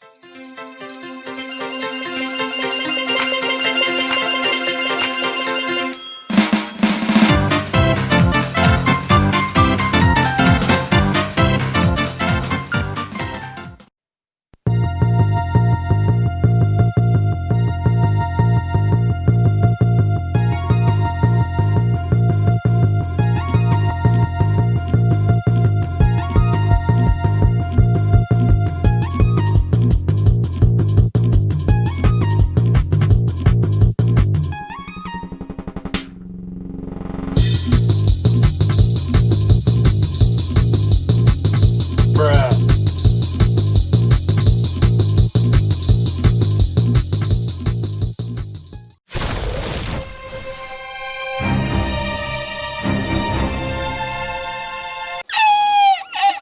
Música